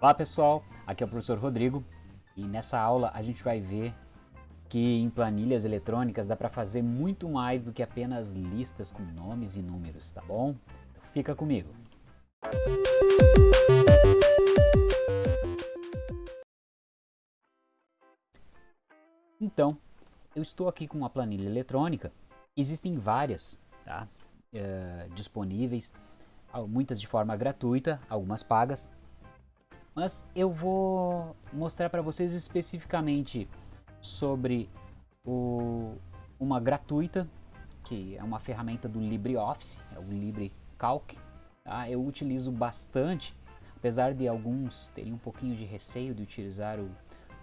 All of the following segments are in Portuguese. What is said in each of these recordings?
Olá pessoal, aqui é o professor Rodrigo e nessa aula a gente vai ver que em planilhas eletrônicas dá para fazer muito mais do que apenas listas com nomes e números, tá bom? Então fica comigo. Então, eu estou aqui com uma planilha eletrônica, existem várias tá? É, disponíveis, muitas de forma gratuita, algumas pagas, mas eu vou mostrar para vocês especificamente sobre o, uma gratuita, que é uma ferramenta do LibreOffice, é o LibreCalc. Tá? Eu utilizo bastante, apesar de alguns terem um pouquinho de receio de utilizar o,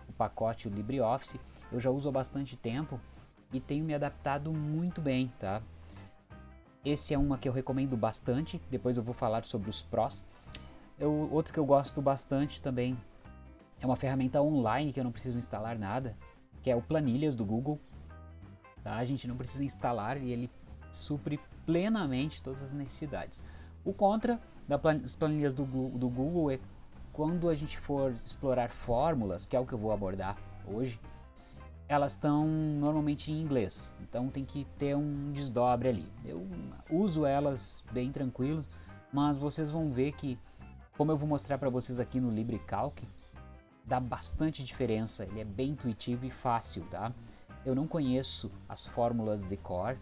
o pacote o LibreOffice, eu já uso há bastante tempo e tenho me adaptado muito bem, tá? Esse é uma que eu recomendo bastante, depois eu vou falar sobre os prós. Eu, outro que eu gosto bastante também é uma ferramenta online que eu não preciso instalar nada, que é o Planilhas do Google. Tá? A gente não precisa instalar e ele supre plenamente todas as necessidades. O contra das planilhas do, do Google é quando a gente for explorar fórmulas, que é o que eu vou abordar hoje, elas estão normalmente em inglês, então tem que ter um desdobre ali. Eu uso elas bem tranquilo, mas vocês vão ver que como eu vou mostrar para vocês aqui no LibreCalc, dá bastante diferença, ele é bem intuitivo e fácil, tá? Eu não conheço as fórmulas de cor,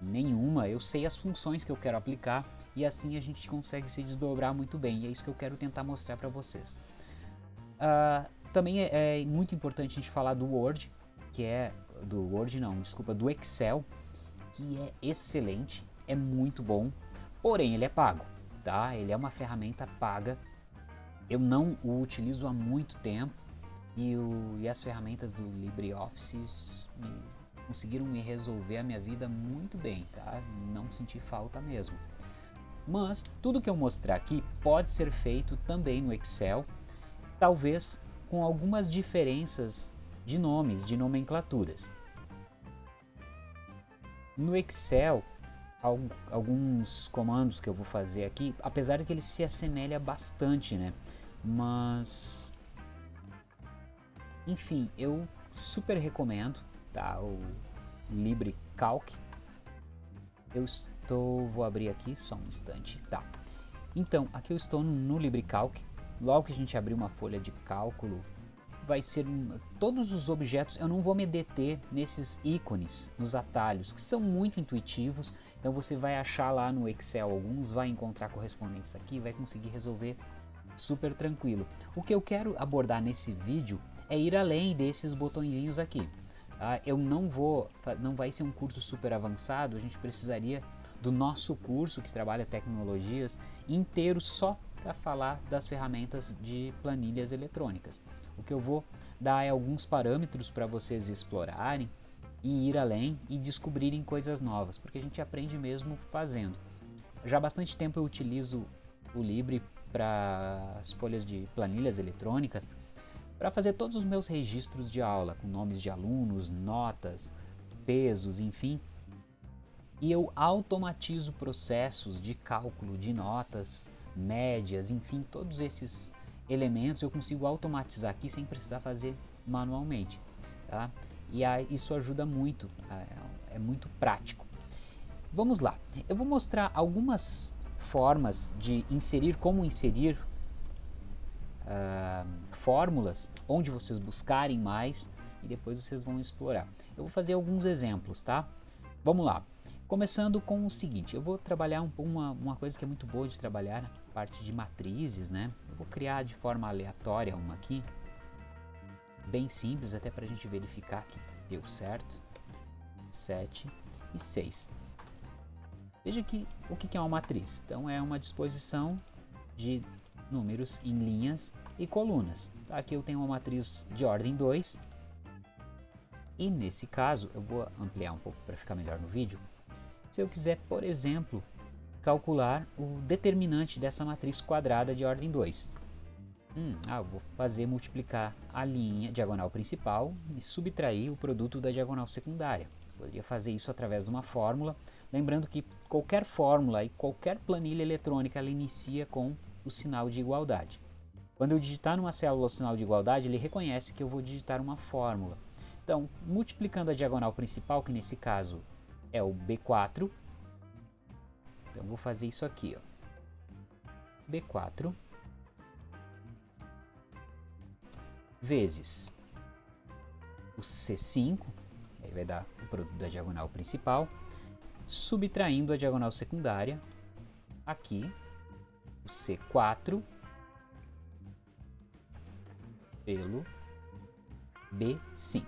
nenhuma, eu sei as funções que eu quero aplicar e assim a gente consegue se desdobrar muito bem, e é isso que eu quero tentar mostrar para vocês. Uh, também é, é, muito importante a gente falar do Word, que é, do Word não, desculpa, do Excel, que é excelente, é muito bom, porém ele é pago tá? Ele é uma ferramenta paga. Eu não o utilizo há muito tempo e, o, e as ferramentas do LibreOffice me, conseguiram me resolver a minha vida muito bem, tá? Não senti falta mesmo. Mas tudo que eu mostrar aqui pode ser feito também no Excel, talvez com algumas diferenças de nomes, de nomenclaturas. No Excel, alguns comandos que eu vou fazer aqui, apesar de que ele se assemelha bastante, né? Mas, enfim, eu super recomendo, tá? O LibreCalc. Eu estou, vou abrir aqui só um instante, tá? Então, aqui eu estou no LibreCalc. Logo que a gente abrir uma folha de cálculo, vai ser todos os objetos, eu não vou me deter nesses ícones, nos atalhos, que são muito intuitivos, então você vai achar lá no Excel alguns, vai encontrar correspondências aqui, vai conseguir resolver super tranquilo. O que eu quero abordar nesse vídeo é ir além desses botõezinhos aqui. Tá? Eu não vou, não vai ser um curso super avançado, a gente precisaria do nosso curso que trabalha tecnologias inteiro só para falar das ferramentas de planilhas eletrônicas. O que eu vou dar é alguns parâmetros para vocês explorarem e ir além e descobrirem coisas novas, porque a gente aprende mesmo fazendo. Já há bastante tempo eu utilizo o Libre para as folhas de planilhas eletrônicas para fazer todos os meus registros de aula, com nomes de alunos, notas, pesos, enfim. E eu automatizo processos de cálculo de notas, médias, enfim, todos esses elementos eu consigo automatizar aqui sem precisar fazer manualmente. Tá? E aí, isso ajuda muito, é, é muito prático. Vamos lá, eu vou mostrar algumas formas de inserir, como inserir uh, fórmulas, onde vocês buscarem mais e depois vocês vão explorar. Eu vou fazer alguns exemplos, tá? Vamos lá. Começando com o seguinte, eu vou trabalhar um, uma, uma coisa que é muito boa de trabalhar, a parte de matrizes, né? Eu vou criar de forma aleatória uma aqui, bem simples, até para a gente verificar que deu certo. 7 e 6. Veja que o que é uma matriz? Então é uma disposição de números em linhas e colunas. Aqui eu tenho uma matriz de ordem 2 e nesse caso, eu vou ampliar um pouco para ficar melhor no vídeo, se eu quiser, por exemplo, calcular o determinante dessa matriz quadrada de ordem 2. Hum, ah, vou fazer multiplicar a linha diagonal principal e subtrair o produto da diagonal secundária. Poderia fazer isso através de uma fórmula, lembrando que qualquer fórmula e qualquer planilha eletrônica ela inicia com o sinal de igualdade. Quando eu digitar numa célula o sinal de igualdade, ele reconhece que eu vou digitar uma fórmula. Então, multiplicando a diagonal principal, que nesse caso é o B4, então vou fazer isso aqui, ó. B4 vezes o C5, aí vai dar o produto da diagonal principal, subtraindo a diagonal secundária, aqui, o C4 pelo B5,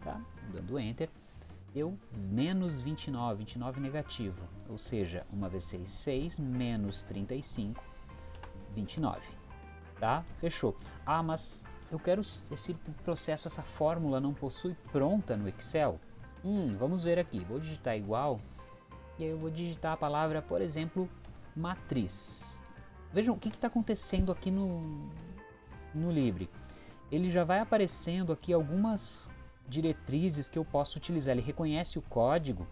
tá? Dando Enter, deu menos 29, 29 negativo, ou seja, uma vez 6, 6, menos 35, 29, tá? Fechou. Ah, mas eu quero esse processo, essa fórmula não possui pronta no Excel? Hum, vamos ver aqui, vou digitar igual, e aí eu vou digitar a palavra, por exemplo, matriz. Vejam o que está acontecendo aqui no, no Libre. Ele já vai aparecendo aqui algumas diretrizes que eu posso utilizar. Ele reconhece o código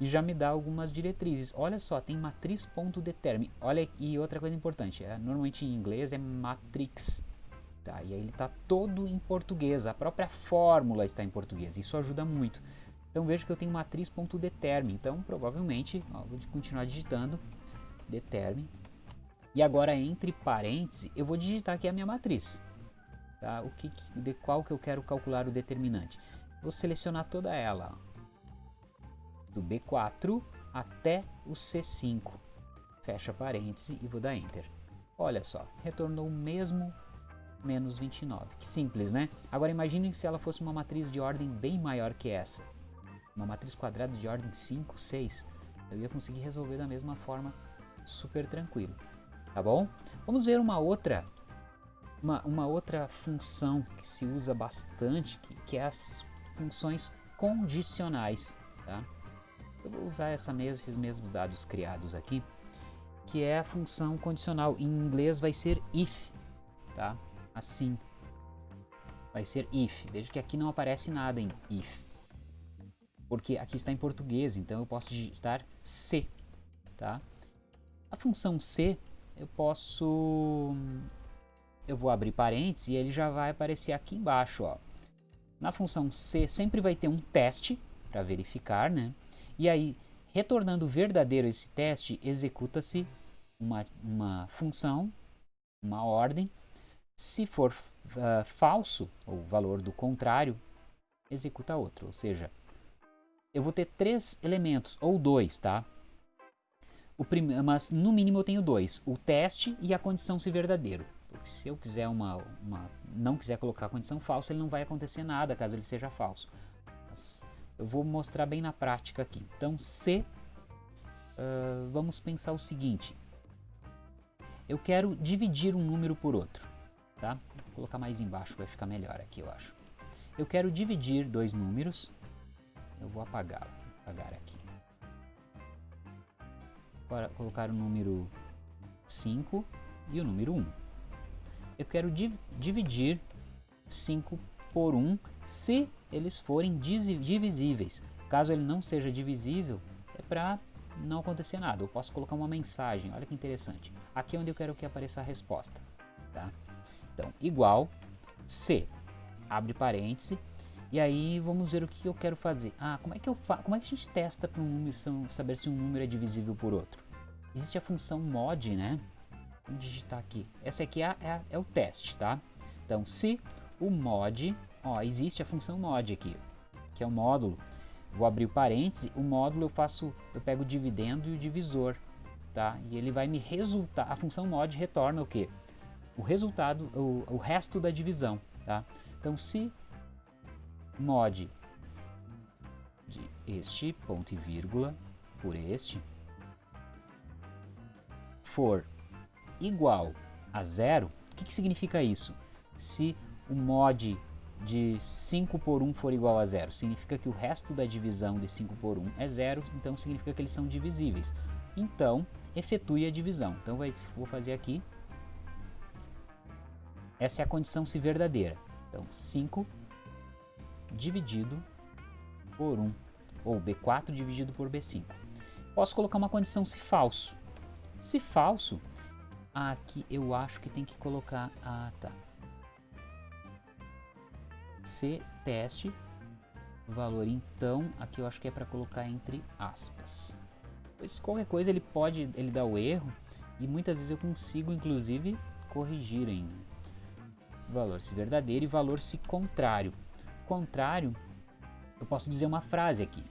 e já me dá algumas diretrizes. Olha só, tem matriz.determine. Olha, e outra coisa importante, é, normalmente em inglês é matrix. Tá? E aí ele está todo em português, a própria fórmula está em português, isso ajuda muito. Então veja que eu tenho matriz.determine, então provavelmente, ó, vou continuar digitando, determine, e agora entre parênteses eu vou digitar aqui a minha matriz, tá? o que, de qual que eu quero calcular o determinante. Vou selecionar toda ela, ó, do B4 até o C5, fecha parêntese e vou dar Enter. Olha só, retornou o mesmo menos 29. Que simples, né? Agora imagine se ela fosse uma matriz de ordem bem maior que essa. Uma matriz quadrada de ordem 5, 6. Eu ia conseguir resolver da mesma forma super tranquilo. Tá bom? Vamos ver uma outra uma, uma outra função que se usa bastante, que, que é as funções condicionais. Tá? Eu vou usar essa esses mesmos dados criados aqui, que é a função condicional. Em inglês vai ser if. Tá? Assim. Vai ser if. Veja que aqui não aparece nada em if. Porque aqui está em português, então eu posso digitar C. Tá? A função C, eu posso... Eu vou abrir parênteses e ele já vai aparecer aqui embaixo. Ó. Na função C sempre vai ter um teste para verificar, né? E aí, retornando verdadeiro esse teste, executa-se uma, uma função, uma ordem, se for uh, falso, o valor do contrário, executa outro. Ou seja, eu vou ter três elementos, ou dois, tá? Mas no mínimo eu tenho dois, o teste e a condição se verdadeiro. Porque se eu quiser uma, uma, não quiser colocar a condição falsa, ele não vai acontecer nada caso ele seja falso. Mas eu vou mostrar bem na prática aqui. Então, se, uh, vamos pensar o seguinte. Eu quero dividir um número por outro tá? Vou colocar mais embaixo, vai ficar melhor aqui, eu acho. Eu quero dividir dois números, eu vou apagar, apagar aqui. Para colocar o número 5 e o número 1. Eu quero div dividir 5 por 1 se eles forem divisíveis. Caso ele não seja divisível, é para não acontecer nada. Eu posso colocar uma mensagem, olha que interessante. Aqui é onde eu quero que apareça a resposta. Tá? Então, igual C, abre parêntese, e aí vamos ver o que eu quero fazer. Ah, como é que, eu fa como é que a gente testa para um número saber se um número é divisível por outro? Existe a função mod, né? Vamos digitar aqui. Essa aqui é, é, é o teste, tá? Então, se o mod, ó, existe a função mod aqui, que é o módulo. Vou abrir o parêntese, o módulo eu faço, eu pego o dividendo e o divisor, tá? E ele vai me resultar, a função mod retorna o quê? O resultado, o, o resto da divisão. Tá? Então, se mod de este ponto e vírgula por este for igual a zero, o que, que significa isso? Se o mod de 5 por 1 for igual a zero, significa que o resto da divisão de 5 por 1 é zero, então significa que eles são divisíveis. Então, efetue a divisão. Então, vai, vou fazer aqui essa é a condição se verdadeira. Então, 5 dividido por 1, ou B4 dividido por B5. Posso colocar uma condição se falso. Se falso, Aqui eu acho que tem que colocar... Ah, tá. C teste. Valor então, aqui eu acho que é para colocar entre aspas. Pois qualquer coisa ele pode, ele dá o erro e muitas vezes eu consigo inclusive corrigir ainda. Valor se verdadeiro e valor se contrário. Contrário, eu posso dizer uma frase aqui.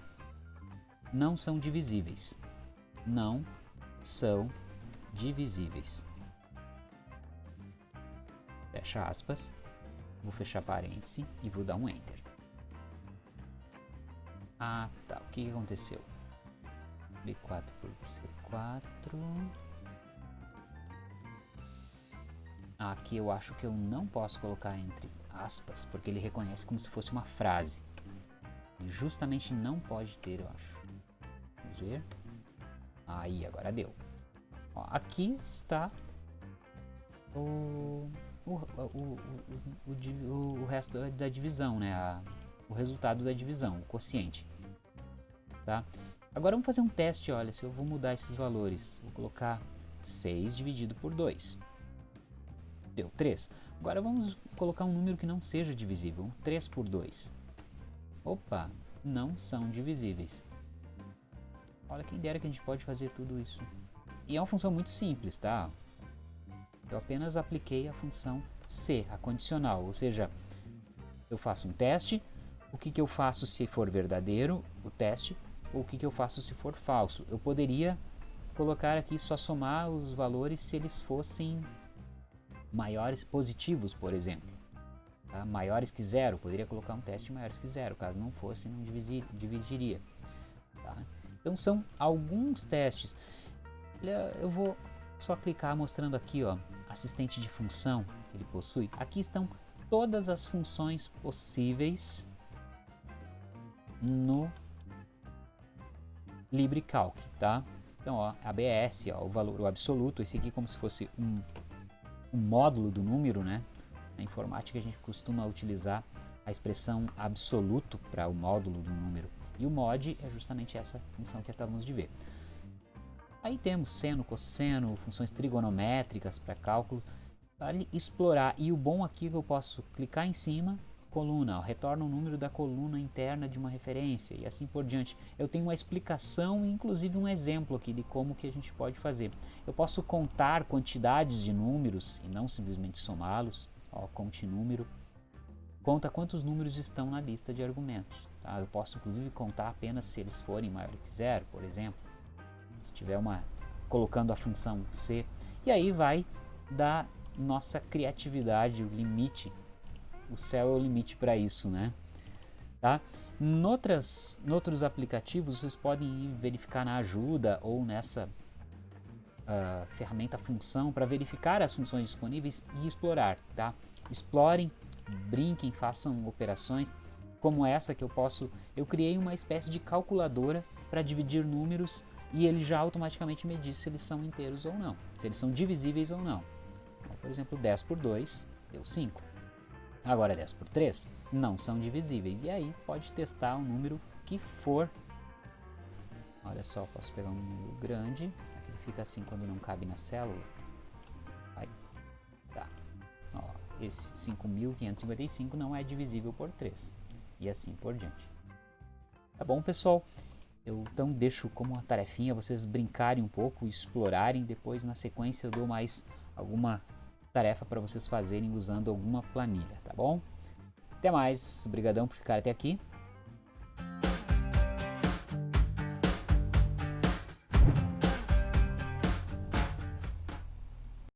Não são divisíveis. Não são divisíveis. Fecha aspas. Vou fechar parêntese e vou dar um Enter. Ah, tá. O que aconteceu? B4 por C4. Aqui eu acho que eu não posso colocar entre aspas, porque ele reconhece como se fosse uma frase. E justamente não pode ter, eu acho. Vamos ver. Aí, agora deu. Ó, aqui está o, o, o, o, o, resto da divisão, né? A, o resultado da divisão, o quociente. Tá? Agora vamos fazer um teste, olha, se eu vou mudar esses valores. Vou colocar 6 dividido por 2. Deu 3. Agora vamos colocar um número que não seja divisível. 3 por 2. Opa, não são divisíveis. Olha quem dera que a gente pode fazer tudo isso. E é uma função muito simples, tá? Eu apenas apliquei a função C, a condicional, ou seja, eu faço um teste, o que, que eu faço se for verdadeiro, o teste, ou o que, que eu faço se for falso. Eu poderia colocar aqui só somar os valores se eles fossem maiores positivos, por exemplo. Tá? Maiores que zero, poderia colocar um teste maiores que zero, caso não fosse, não dividiria. Tá? Então são alguns testes. Eu vou só clicar mostrando aqui, ó, assistente de função que ele possui. Aqui estão todas as funções possíveis no LibreCalc, tá? Então, ó, ABS, ó, o valor o absoluto, esse aqui como se fosse um, um módulo do número, né? Na informática a gente costuma utilizar a expressão absoluto para o módulo do número. E o mod é justamente essa função que acabamos de ver. Aí temos seno, cosseno, funções trigonométricas para cálculo, para explorar. E o bom aqui é que eu posso clicar em cima, coluna, retorna o número da coluna interna de uma referência e assim por diante. Eu tenho uma explicação e inclusive um exemplo aqui de como que a gente pode fazer. Eu posso contar quantidades de números e não simplesmente somá-los. Conte número conta quantos números estão na lista de argumentos. Tá? Eu posso inclusive contar apenas se eles forem maiores que zero, por exemplo. Se tiver uma colocando a função c. E aí vai da nossa criatividade, o limite. O céu é o limite para isso, né? Tá? Noutras, noutros aplicativos vocês podem verificar na ajuda ou nessa uh, ferramenta função para verificar as funções disponíveis e explorar. Tá? Explorem brinquem, façam operações como essa que eu posso. Eu criei uma espécie de calculadora para dividir números e ele já automaticamente me diz se eles são inteiros ou não, se eles são divisíveis ou não. Então, por exemplo, 10 por 2 deu 5. Agora 10 por 3 não são divisíveis. E aí pode testar o número que for. Olha só, posso pegar um número grande. Aqui fica assim quando não cabe na célula. Aí, tá. Ó, esse 5.555 não é divisível por 3. E assim por diante. Tá bom, pessoal? Eu então deixo como uma tarefinha vocês brincarem um pouco, explorarem. Depois, na sequência, eu dou mais alguma tarefa para vocês fazerem usando alguma planilha, tá bom? Até mais, obrigadão por ficar até aqui